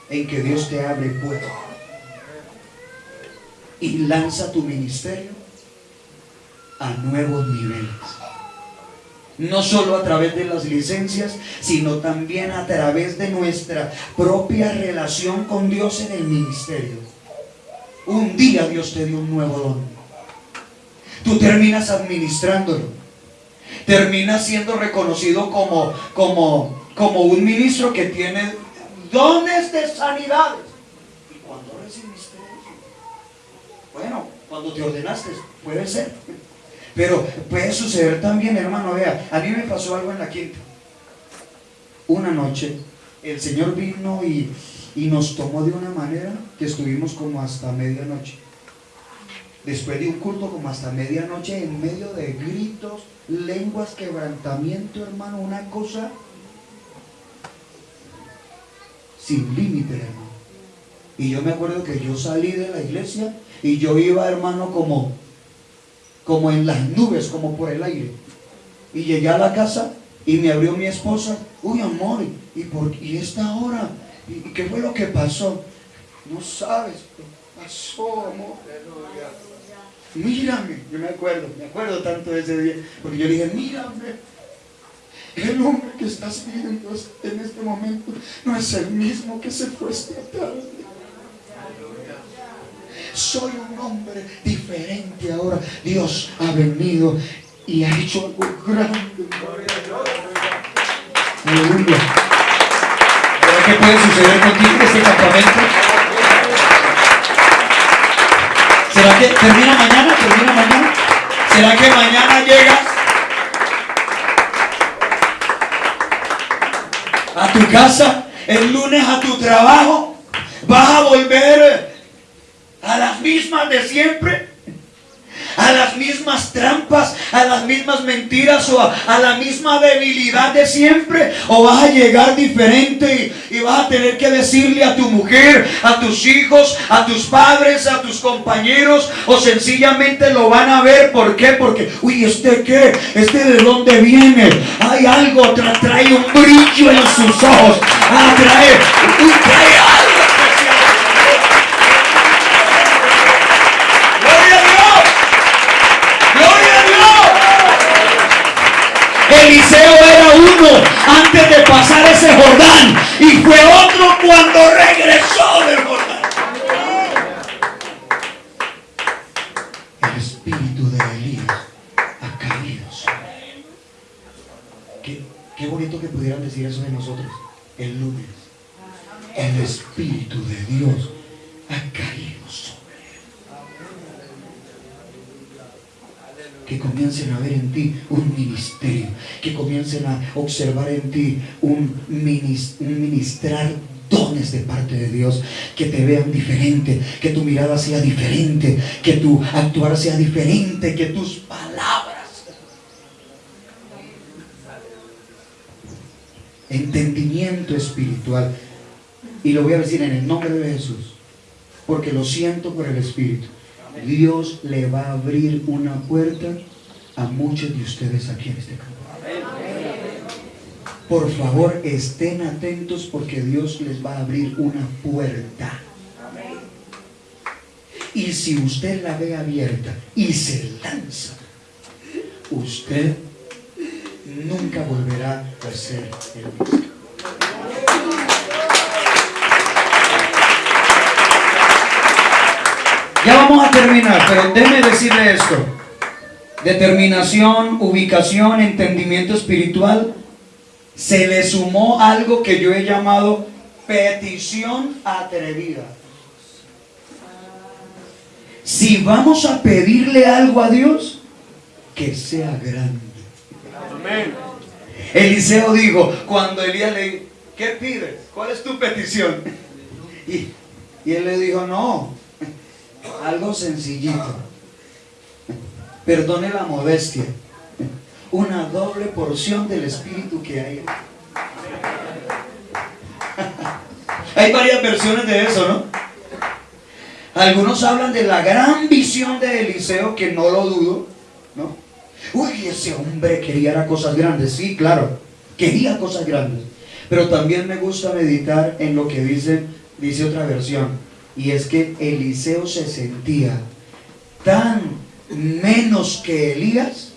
en que Dios te abre puertas y lanza tu ministerio a nuevos niveles. No solo a través de las licencias, sino también a través de nuestra propia relación con Dios en el ministerio. Un día Dios te dio un nuevo don. Tú terminas administrándolo. Terminas siendo reconocido como, como, como un ministro que tiene dones de sanidades. ¿Y cuando recibiste eso? Bueno, cuando te ordenaste, puede ser. Pero puede suceder también, hermano, vea, a mí me pasó algo en la quinta. Una noche, el Señor vino y, y nos tomó de una manera que estuvimos como hasta medianoche. Después de un culto como hasta medianoche, en medio de gritos, lenguas, quebrantamiento, hermano, una cosa sin límite, hermano. Y yo me acuerdo que yo salí de la iglesia y yo iba, hermano, como como en las nubes, como por el aire. Y llegué a la casa y me abrió mi esposa, uy amor, ¿y, por, y esta hora? ¿Y, qué fue lo que pasó? No sabes, pasó amor. Mírame, yo me acuerdo, me acuerdo tanto de ese día, porque yo dije, mírame, el hombre que estás viendo en este momento no es el mismo que se fue esta tarde soy un hombre diferente ahora. Dios ha venido y ha hecho algo grande. Aleluya. ¿Qué puede suceder contigo este campamento? ¿Será que termina mañana? ¿Termina mañana? ¿Será que mañana llegas a tu casa? El lunes a tu trabajo. Vas a volver a las mismas de siempre, a las mismas trampas, a las mismas mentiras o a, la misma debilidad de siempre, o vas a llegar diferente y, y, vas a tener que decirle a tu mujer, a tus hijos, a tus padres, a tus compañeros, o sencillamente lo van a ver. ¿Por qué? Porque, uy, ¿este qué? ¿Este de dónde viene? Hay algo, trae un brillo en sus ojos. Ah, trae, uy, trae algo. Eliseo era uno antes de pasar ese Jordán y fue otro cuando regresó del Jordán. El espíritu de Elías ha caído. Qué, qué bonito que pudieran decir eso de nosotros el lunes. El espíritu de Dios ha caído sobre. Que comiencen a ver en ti un ministerio, que comiencen a observar en ti un, minis- un ministrar dones de parte de Dios, que te vean diferente, que tu mirada sea diferente, que tu actuar sea diferente, que tus palabras. Entendimiento espiritual. Y lo voy a decir en el nombre de Jesús, porque lo siento por el Espíritu. Dios le va a abrir una puerta a muchos de ustedes aquí en este campo. Por favor, estén atentos porque Dios les va a abrir una puerta. Y si usted la ve abierta y se lanza, usted nunca volverá a ser el mismo. Ya vamos a terminar, pero déjeme decirle esto. Determinación, ubicación, entendimiento espiritual. Se le sumó algo que yo he llamado petición atrevida. Si vamos a pedirle algo a Dios, que sea grande. Amén. Eliseo dijo, cuando Elías le dijo, ¿qué pides? ¿Cuál es tu petición? Y, y él le dijo, no, algo sencillito. Perdone la modestia. Una doble porción del espíritu que hay. Hay varias versiones de eso, ¿no? Algunos hablan de la gran visión de Eliseo, que no lo dudo, ¿no? Uy, ese hombre quería cosas grandes, sí, claro, quería cosas grandes. Pero también me gusta meditar en lo que dice, dice otra versión, y es que Eliseo se sentía tan menos que Elías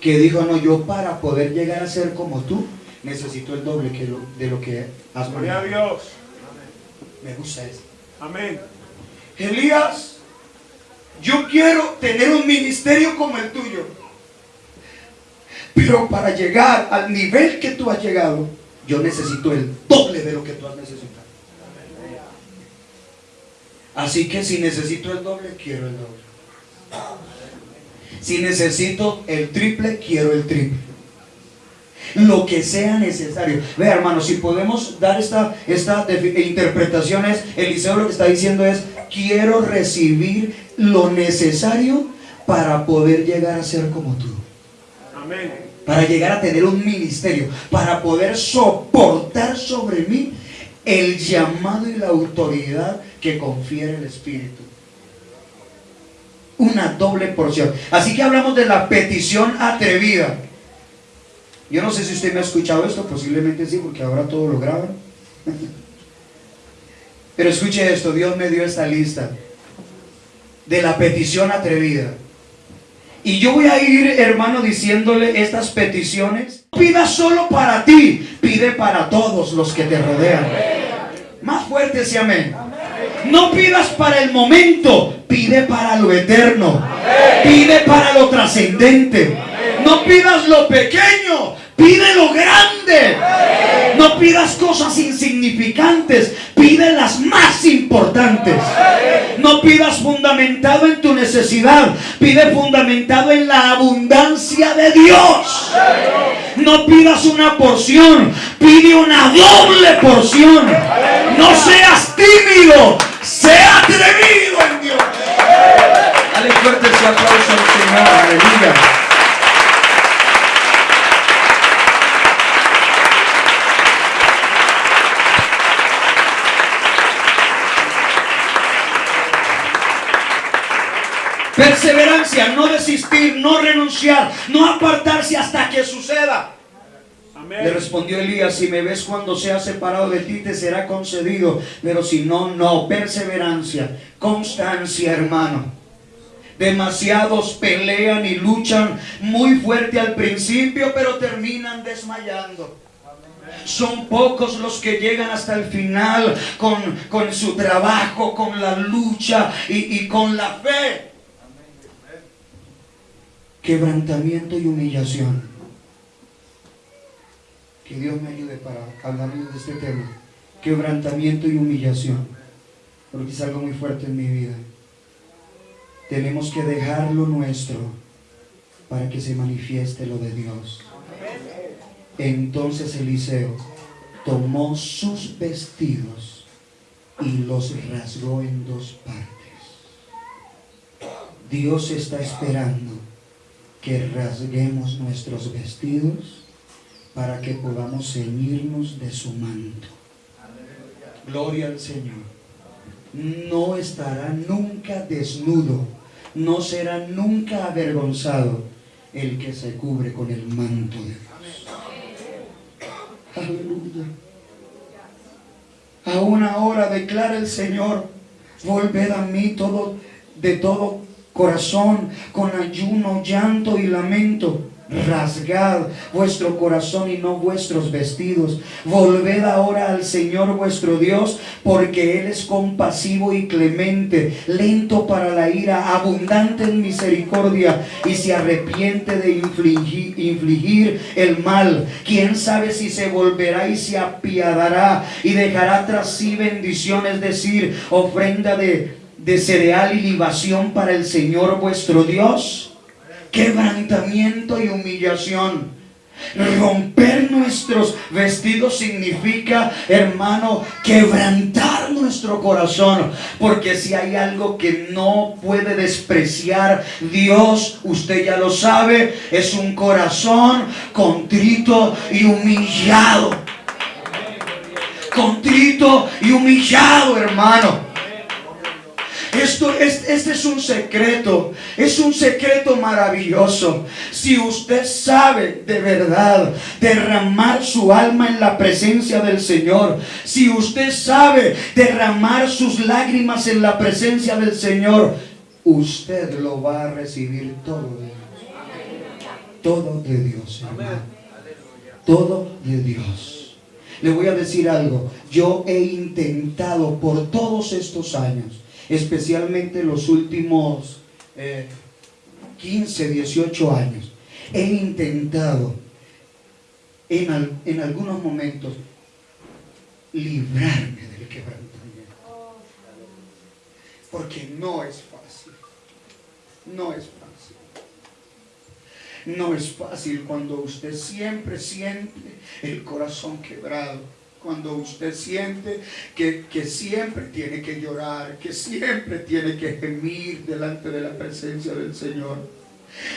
que dijo, no, yo para poder llegar a ser como tú, necesito el doble que lo- de lo que has Gloria a manejado". Dios. Me gusta eso. Amén. Elías, yo quiero tener un ministerio como el tuyo. Pero para llegar al nivel que tú has llegado, yo necesito el doble de lo que tú has necesitado. Así que si necesito el doble, quiero el doble. Si necesito el triple, quiero el triple. Lo que sea necesario. Vea, hermano, si podemos dar esta, esta interpretación es, Eliseo lo que está diciendo es, quiero recibir lo necesario para poder llegar a ser como tú. Amén. Para llegar a tener un ministerio, para poder soportar sobre mí el llamado y la autoridad que confiere el Espíritu. Una doble porción. Así que hablamos de la petición atrevida. Yo no sé si usted me ha escuchado esto, posiblemente sí, porque ahora todo lo graban. Pero escuche esto, Dios me dio esta lista de la petición atrevida. Y yo voy a ir, hermano, diciéndole estas peticiones. Pida solo para ti, pide para todos los que te rodean. Más fuerte ese amén. No pidas para el momento, pide para lo eterno. Pide para lo trascendente. No pidas lo pequeño, pide lo grande. No pidas cosas insignificantes, pide las más importantes. No pidas fundamentado en tu necesidad, pide fundamentado en la abundancia de Dios. No pidas una porción, pide una doble porción. No seas tímido, sea atrevido en Dios. Dale fuerte ese aplauso al Señor. Perseverancia, no desistir, no renunciar, no apartarse hasta que suceda. Le Amén. respondió Elías, si me ves cuando sea separado de ti, te será concedido. Pero si no, no. Perseverancia, constancia, hermano. Demasiados pelean y luchan muy fuerte al principio, pero terminan desmayando. Son pocos los que llegan hasta el final con, con su trabajo, con la lucha y, y con la fe. Quebrantamiento y humillación. Que Dios me ayude para hablarles de este tema. Quebrantamiento y humillación. Porque es algo muy fuerte en mi vida. Tenemos que dejar lo nuestro para que se manifieste lo de Dios. Entonces Eliseo tomó sus vestidos y los rasgó en dos partes. Dios está esperando que rasguemos nuestros vestidos para que podamos ceñirnos de su manto. Gloria al Señor. No estará nunca desnudo, no será nunca avergonzado el que se cubre con el manto de Dios. Aleluya. Aún ahora declara el Señor, volved a mí todo, de todo corazón, con ayuno, llanto y lamento rasgad vuestro corazón y no vuestros vestidos. Volved ahora al Señor vuestro Dios, porque Él es compasivo y clemente, lento para la ira, abundante en misericordia y se arrepiente de infligir, el mal. Quién sabe si se volverá y se apiadará y dejará tras sí bendiciones, es decir, ofrenda de, de cereal y libación para el Señor vuestro Dios quebrantamiento y humillación. Romper nuestros vestidos significa, hermano, quebrantar nuestro corazón. Porque si hay algo que no puede despreciar Dios, usted ya lo sabe, es un corazón contrito y humillado. Contrito y humillado, hermano. Esto es, este es un secreto, es un secreto maravilloso. Si usted sabe de verdad derramar su alma en la presencia del Señor, si usted sabe derramar sus lágrimas en la presencia del Señor, usted lo va a recibir todo de Dios. Todo de Dios, hermano. Todo de Dios. Le voy a decir algo. Yo he intentado por todos estos años especialmente los últimos 15, eh, 18 años, he intentado en, en algunos momentos librarme del quebrantamiento. Porque no es fácil. No es fácil. No es fácil cuando usted siempre siente el corazón quebrado cuando usted siente que, siempre tiene que llorar, que siempre tiene que gemir delante de la presencia del Señor.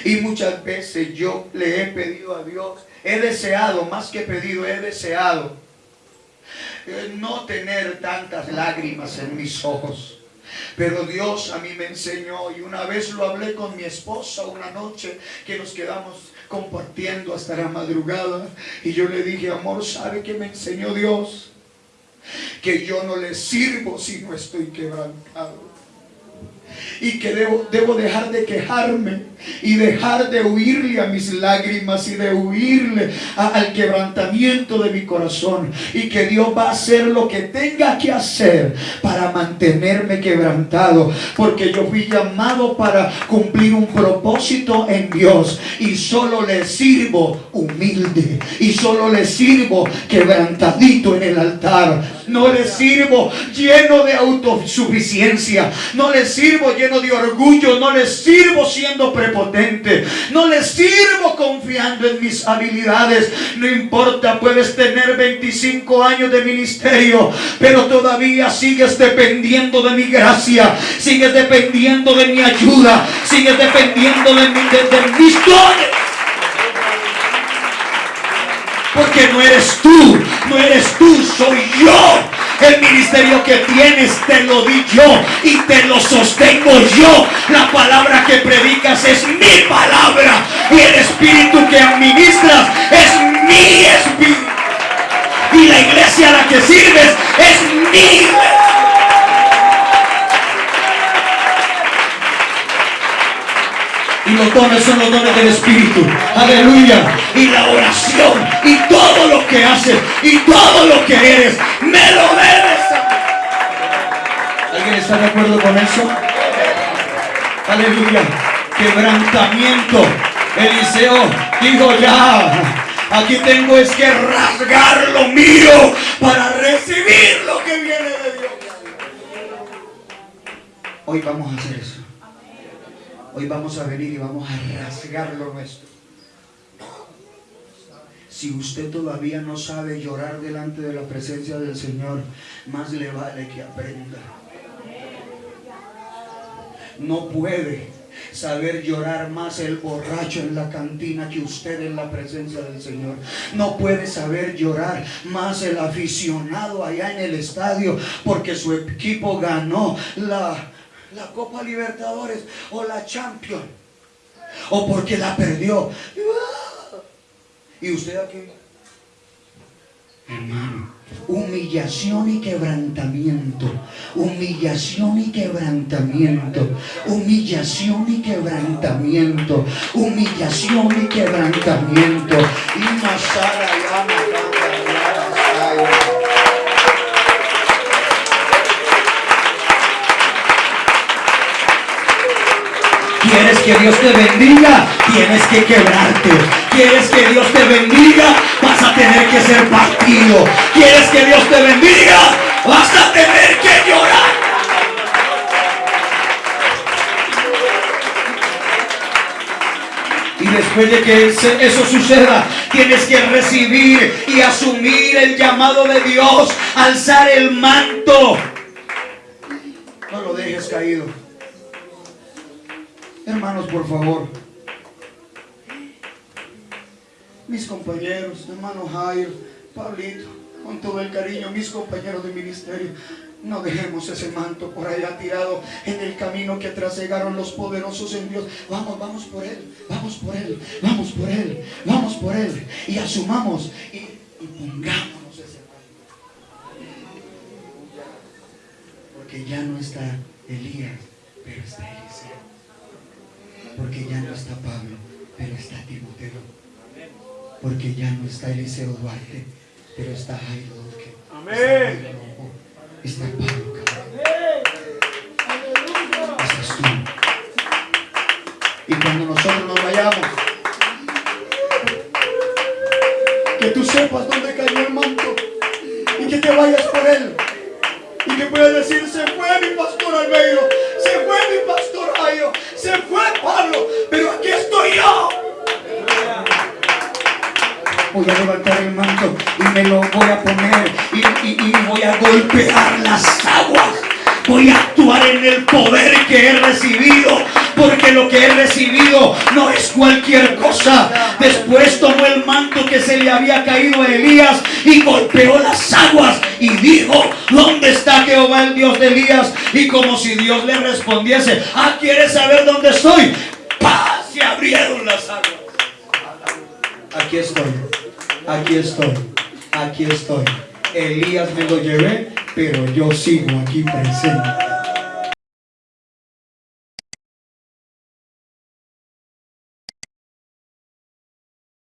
Y muchas veces yo le he pedido a Dios, he deseado, más que pedido, he deseado eh, no tener tantas lágrimas en mis ojos. Pero Dios a mí me enseñó y una vez lo hablé con mi esposa una noche que nos quedamos compartiendo hasta la madrugada. Y yo le dije, amor, ¿sabe que me enseñó Dios? Que yo no le sirvo si no estoy quebrantado y que debo, debo dejar de quejarme y dejar de huirle a mis lágrimas y de huirle al quebrantamiento de mi corazón. Y que Dios va a hacer lo que tenga que hacer para mantenerme quebrantado. Porque yo fui llamado para cumplir un propósito en Dios. Y solo le sirvo humilde. Y solo le sirvo quebrantadito en el altar no le sirvo lleno de autosuficiencia, no le sirvo lleno de orgullo, no le sirvo siendo prepotente, no le sirvo confiando en mis habilidades. No importa, puedes tener 25 años de ministerio, pero todavía sigues dependiendo de mi gracia, sigues dependiendo de mi ayuda, sigues dependiendo de, mi, de mis dones. Porque no eres tú, no eres tú, soy yo. El ministerio que tienes te lo di yo y te lo sostengo yo. La palabra que predicas es mi palabra y el espíritu que administras es mi espíritu. Y la iglesia a la que sirves dones son los dones del Espíritu. Aleluya. Y la oración y todo lo que haces y todo lo que eres, me lo debes. ¿Alguien está de acuerdo con eso? Aleluya. Quebrantamiento. Eliseo dijo ya. Aquí tengo es que rasgar lo mío para recibir lo que viene de Dios. Hoy vamos a hacer eso. Hoy vamos a venir y vamos a rasgar lo nuestro. Si usted todavía no sabe llorar delante de la presencia del Señor, más le vale que aprenda. No puede saber llorar más el borracho en la cantina que usted en la presencia del Señor. No puede saber llorar más el aficionado allá en el estadio porque su equipo ganó la, la Copa Libertadores o la Champions. O porque la perdió. ¿Y usted aquí? Hermano, humillación y quebrantamiento, humillación y quebrantamiento, humillación y quebrantamiento, humillación y quebrantamiento. Y Masara, que Dios te bendiga, tienes que quebrarte. Quieres que Dios te bendiga, vas a tener que ser partido. Quieres que Dios te bendiga, vas a tener que llorar. Y después de que eso suceda, tienes que recibir y asumir el llamado de Dios, alzar el manto. No lo dejes caído. Hermanos, por favor. Mis compañeros, hermano Jairo, Pablito, con todo el cariño, mis compañeros de ministerio, no dejemos ese manto por allá tirado en el camino que trasegaron los poderosos en Dios. Vamos, vamos por Él, vamos por Él, vamos por Él, vamos por Él. Y asumamos y, y pongámonos ese manto. Porque ya no está Elías, pero está Eliseo. Porque ya no está Pablo, pero está Timoteo. Porque ya no está Eliseo Duarte, pero está Jairo Duque. Amén. Está Pablo Cabral. Estás tú. Y cuando nosotros nos vayamos, que tú sepas dónde cayó el manto y que te vayas por él. Y que puedas decir, se fue mi pastor Albeiro, se fue mi pastor Jairo, se fue Pablo, pero aquí estoy yo. Voy a levantar el manto y me lo voy a poner y, y- y voy a golpear las aguas. Voy a actuar en el poder que he recibido, porque lo que he recibido no es cualquier cosa. Después tomó el manto que se le había caído a Elías y golpeó las aguas y dijo, ¿dónde está Jehová el Dios de Elías? Y como si Dios le respondiese, ah, ¿quieres saber dónde estoy? ¡Paz! Se abrieron las aguas. Aquí estoy, aquí estoy, aquí estoy. Elías me lo llevé, pero yo sigo aquí presente.